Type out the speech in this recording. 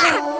Ah!